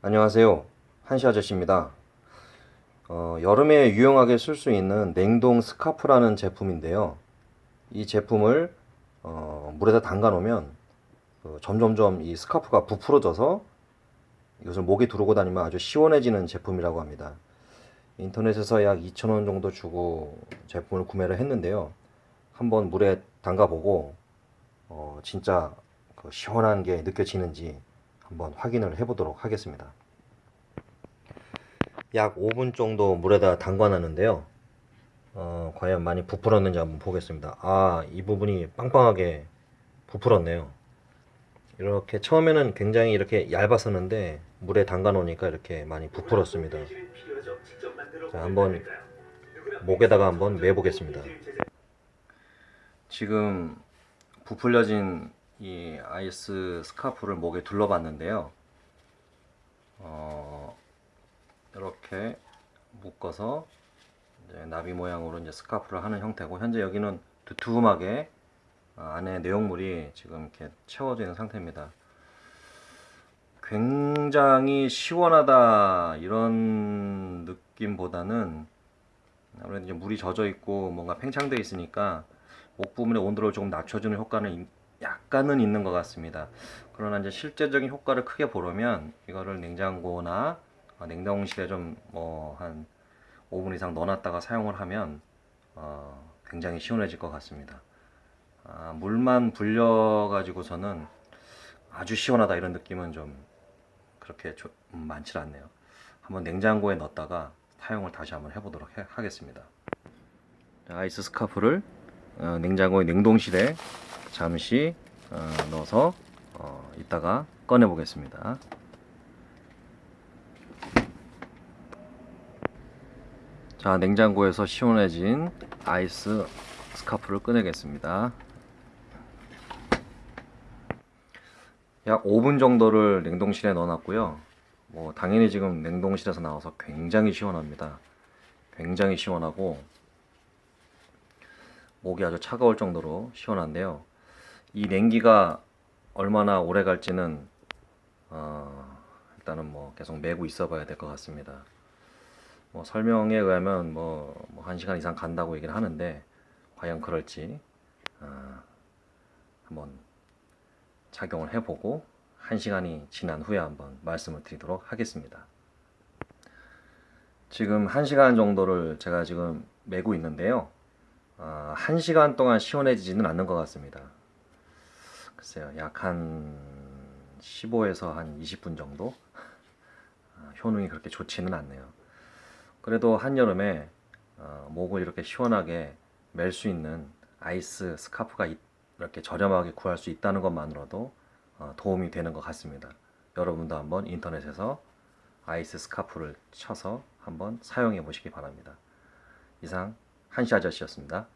안녕하세요. 한시 아저씨입니다. 어, 여름에 유용하게 쓸 수 있는 냉동 스카프라는 제품인데요. 이 제품을 어, 물에다 담가 놓으면 그 점점점 이 스카프가 부풀어져서 이것을 목에 두르고 다니면 아주 시원해지는 제품이라고 합니다. 인터넷에서 약 2,000원 정도 주고 제품을 구매를 했는데요. 한번 물에 담가 보고 어, 진짜 그 시원한 게 느껴지는지 한번 확인을 해보도록 하겠습니다. 약 5분 정도 물에다 담궈놨는데요. 어, 과연 많이 부풀었는지 한번 보겠습니다. 아, 이 부분이 빵빵하게 부풀었네요. 이렇게 처음에는 굉장히 이렇게 얇았었는데 물에 담가 놓으니까 이렇게 많이 부풀었습니다. 자, 한번 목에다가 한번 매보겠습니다. 지금 부풀려진 이 아이스 스카프를 목에 둘러봤는데요. 어, 이렇게 묶어서 나비 모양으로 이제 스카프를 하는 형태고 현재 여기는 두툼하게 어, 안에 내용물이 지금 이렇게 채워져 있는 상태입니다. 굉장히 시원하다 이런 느낌보다는 아무래도 이제 물이 젖어 있고 뭔가 팽창되어 있으니까 목 부분의 온도를 조금 낮춰주는 효과는 약간은 있는 것 같습니다. 그러나 이제 실제적인 효과를 크게 보려면 이거를 냉장고나 냉동실에 좀 뭐 한 5분 이상 넣어놨다가 사용을 하면 어 굉장히 시원해질 것 같습니다. 아, 물만 불려 가지고서는 아주 시원하다 이런 느낌은 좀 그렇게 좀 많지 않네요. 한번 냉장고에 넣었다가 사용을 다시 한번 해보도록 해, 하겠습니다. 아이스 스카프를 어, 냉장고의 냉동실에 잠시 어, 넣어서 어, 이따가 꺼내 보겠습니다. 자 냉장고에서 시원해진 아이스 스카프를 꺼내겠습니다. 약 5분 정도를 냉동실에 넣어놨고요. 뭐 당연히 지금 냉동실에서 나와서 굉장히 시원합니다. 굉장히 시원하고 목이 아주 차가울 정도로 시원한데요. 이 냉기가 얼마나 오래 갈지는 어, 일단은 뭐 계속 매고 있어 봐야 될 것 같습니다. 뭐 설명에 의하면 뭐, 뭐 1시간 이상 간다고 얘기를 하는데 과연 그럴지 어, 한번 착용을 해보고 1시간이 지난 후에 한번 말씀을 드리도록 하겠습니다. 지금 1시간 정도를 제가 지금 매고 있는데요. 어, 1시간 동안 시원해지지는 않는 것 같습니다. 글쎄요, 약 한 15에서 한 20분 정도? 어, 효능이 그렇게 좋지는 않네요. 그래도 한여름에 어, 목을 이렇게 시원하게 멜 수 있는 아이스 스카프가 이렇게 저렴하게 구할 수 있다는 것만으로도 어, 도움이 되는 것 같습니다. 여러분도 한번 인터넷에서 아이스 스카프를 쳐서 한번 사용해 보시기 바랍니다. 이상 한시 아저씨였습니다.